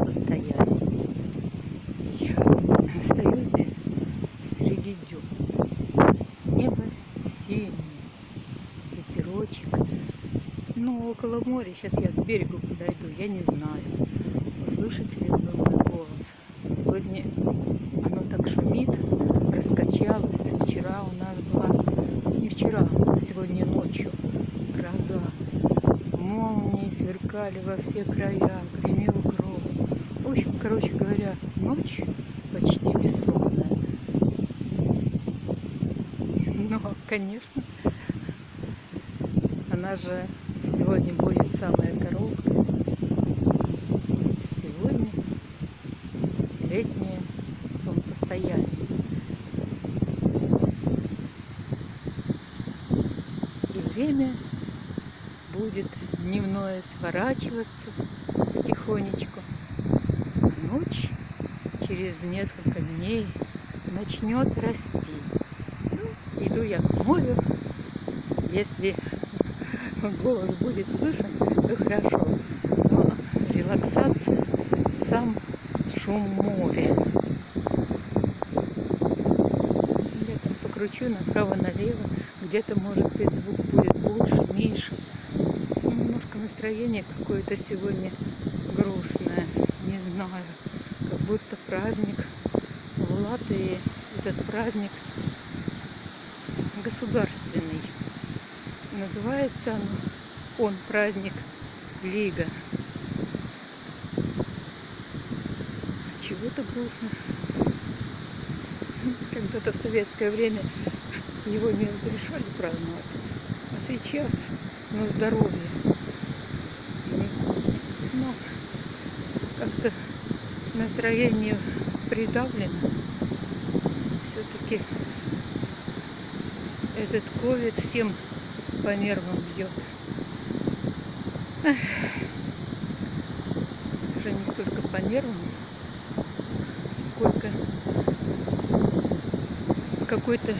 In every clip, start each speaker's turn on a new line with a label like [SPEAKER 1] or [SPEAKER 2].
[SPEAKER 1] солнцестояние. Я стою здесь среди дюн. Небо синее, ветерочек. Ну, около моря, сейчас я к берегу подойду, я не знаю, услышите ли вы мой голос. Сегодня оно так шумит, раскачалось. Вчера у нас была, не вчера, а сегодня ночью гроза. Молнии сверкали во все края, гремел короче говоря, ночь почти бессонная. Но, конечно, она же сегодня будет самая короткая. Сегодня летнее солнцестояние. И время будет дневное сворачиваться потихонечку. Ночь через несколько дней начнет расти. Ну, иду я к морю. Если голос будет слышен, то хорошо. Но релаксация, сам шум моря. Я там покручу направо-налево. Где-то, может быть, звук будет больше, меньше. Немножко настроение какое-то сегодня грустное. Не знаю. Как будто праздник в Латвии. Этот праздник государственный. Называется он, он праздник Лига. Чего-то грустно. Когда-то в советское время его не разрешали праздновать. А сейчас на здоровье. Но как-то настроение придавлено. Все-таки этот ковид всем по нервам бьет. Даже не столько по нервам, сколько какой-то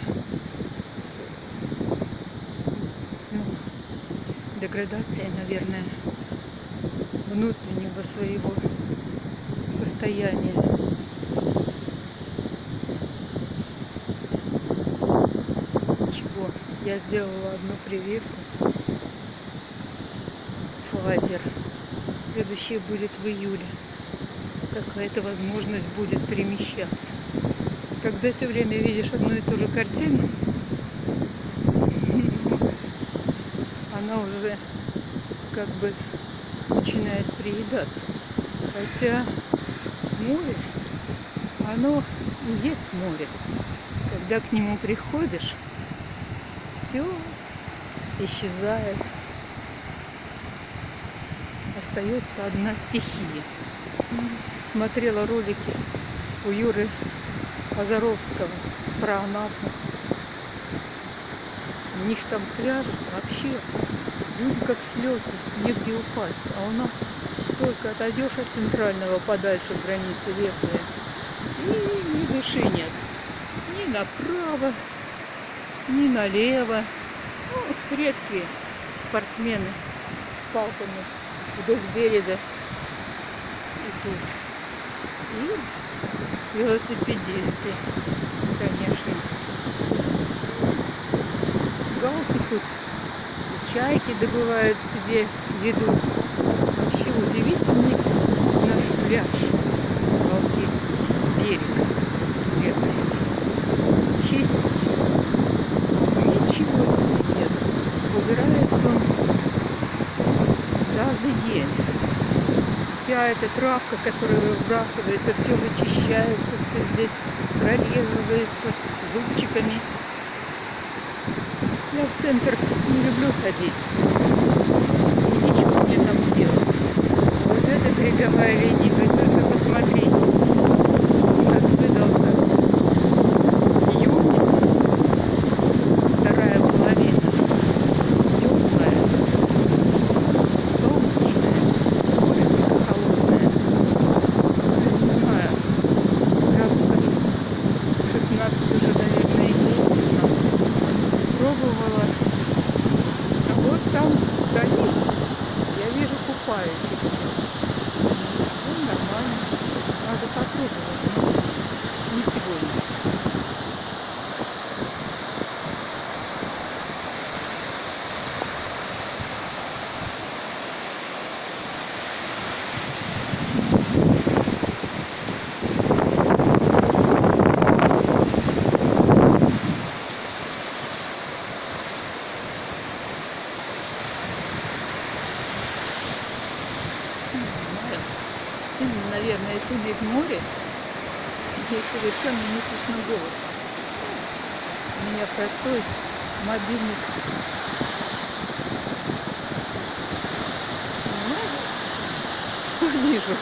[SPEAKER 1] ну, деградация, наверное, внутреннего своего состояния. Чего? Я сделала одну прививку. Фазер. Следующее будет в июле. Какая-то возможность будет перемещаться. Когда все время видишь одну и ту же картину, она уже как бы начинает приедаться. Хотя море, оно и есть море. Когда к нему приходишь, все исчезает. Остается одна стихия. Смотрела ролики у Юры Азаровского про Анапу. У них там пляж вообще люди как слеты, негде упасть. А у нас только отойдешь от центрального подальше границы лепые, и ни души нет. Ни направо, ни налево. Ну, редкие спортсмены с палками вдоль берега идут. И велосипедисты, конечно. Галки тут, чайки добывают себе еду. Вообще удивительный наш пляж Балтийский берег крепости. Чистый. Ничего тебе нет. Убирается он каждый день вся эта травка, которая выбрасывается, все вычищается, все здесь прорезывается зубчиками. Я в центр не люблю ходить. И ничего мне там делать. Вот эта береговая линия, вы только посмотрите. У нас выдался июнь, вторая половина, теплая, солнечная, море только холодное. Ну, Не знаю, градусов 16 уже, наверное, есть, 17. Пробовала. А вот там вдали я вижу купающихся. Ничего, нормально. Надо попробовать, но не сегодня. Не знаю. Сильно, наверное, шумит море, и совершенно не слышно голоса. У меня простой мобильник. Понимаешь, что вижу?